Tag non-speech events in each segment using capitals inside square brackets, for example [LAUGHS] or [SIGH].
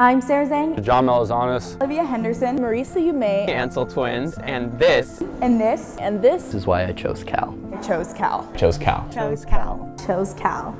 I'm Sarah Zhang. John Melizanis. Olivia Henderson. Marisa Yumei. Ansel Twins. And this. And this. And this. This is why I chose Cal. I chose Cal. Chose Cal. Chose Cal. Chose Cal.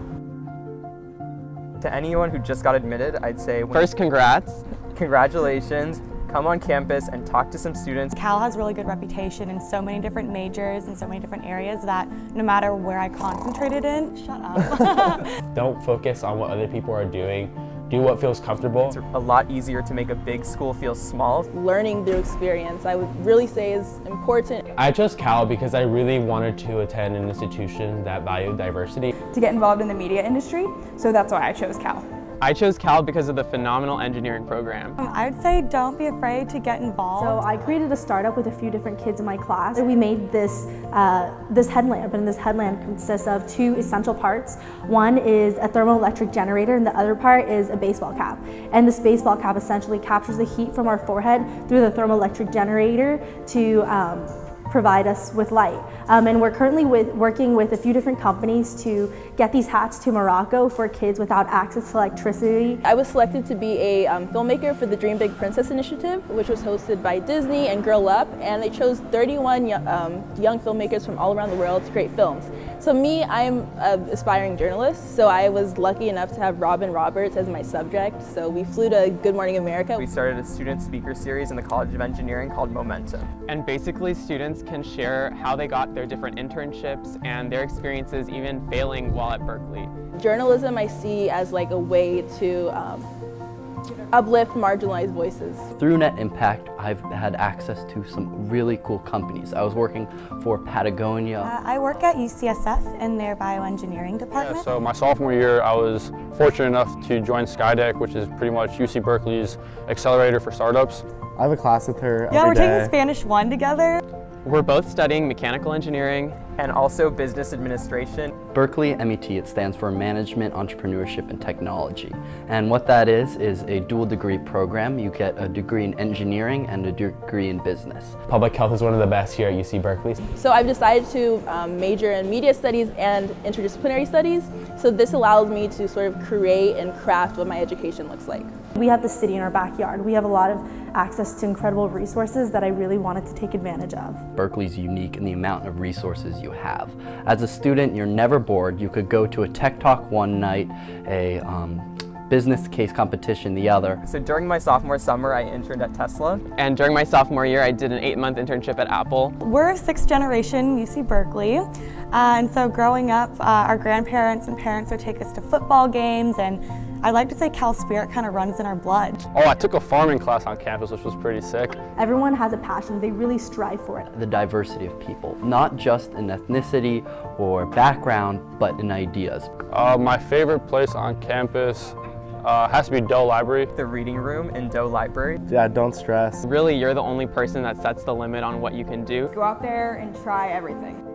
To anyone who just got admitted, I'd say First, congrats. Congratulations. Come on campus and talk to some students. Cal has really good reputation in so many different majors and so many different areas that no matter where I concentrated in, shut up. [LAUGHS] Don't focus on what other people are doing. Do what feels comfortable. It's a lot easier to make a big school feel small. Learning through experience, I would really say is important. I chose Cal because I really wanted to attend an institution that valued diversity. To get involved in the media industry, so that's why I chose Cal. I chose Cal because of the phenomenal engineering program. Um, I would say don't be afraid to get involved. So I created a startup with a few different kids in my class. We made this, uh, this headlamp, and this headlamp consists of two essential parts. One is a thermoelectric generator, and the other part is a baseball cap. And this baseball cap essentially captures the heat from our forehead through the thermoelectric generator to um, provide us with light. Um, and we're currently with, working with a few different companies to get these hats to Morocco for kids without access to electricity. I was selected to be a um, filmmaker for the Dream Big Princess Initiative, which was hosted by Disney and Girl Up, and they chose 31 um, young filmmakers from all around the world to create films. So me, I'm an aspiring journalist, so I was lucky enough to have Robin Roberts as my subject. So we flew to Good Morning America. We started a student speaker series in the College of Engineering called Momentum. And basically students can share how they got their different internships and their experiences even failing while at Berkeley. Journalism I see as like a way to um, uplift marginalized voices. Through Net Impact, I've had access to some really cool companies. I was working for Patagonia. Uh, I work at UCSF in their bioengineering department. Yeah, so my sophomore year, I was fortunate enough to join Skydeck, which is pretty much UC Berkeley's accelerator for startups. I have a class with her Yeah, we're day. taking Spanish 1 together. We're both studying mechanical engineering and also business administration. Berkeley MET, it stands for Management, Entrepreneurship, and Technology. And what that is, is a dual degree program. You get a degree in engineering and a degree in business. Public health is one of the best here at UC Berkeley. So I've decided to um, major in media studies and interdisciplinary studies. So this allows me to sort of create and craft what my education looks like. We have the city in our backyard. We have a lot of access to incredible resources that I really wanted to take advantage of. Berkeley's unique in the amount of resources you have. As a student, you're never bored. You could go to a tech talk one night, a um, business case competition the other. So during my sophomore summer, I interned at Tesla. And during my sophomore year, I did an eight-month internship at Apple. We're a sixth generation UC Berkeley. Uh, and so growing up, uh, our grandparents and parents would take us to football games and I like to say Cal Spirit kind of runs in our blood. Oh, I took a farming class on campus, which was pretty sick. Everyone has a passion. They really strive for it. The diversity of people, not just in ethnicity or background, but in ideas. Uh, my favorite place on campus uh, has to be Doe Library. The reading room in Doe Library. Yeah, don't stress. Really, you're the only person that sets the limit on what you can do. Go out there and try everything.